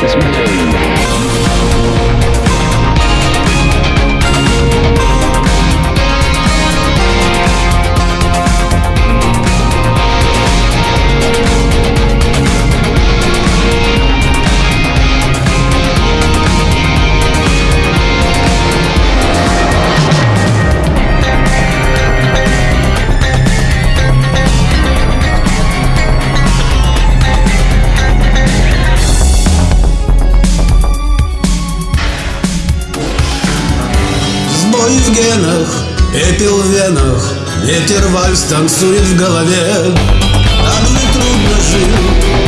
This генах, эпил в венах Ветер вальс танцует в голове. Так же трудно жить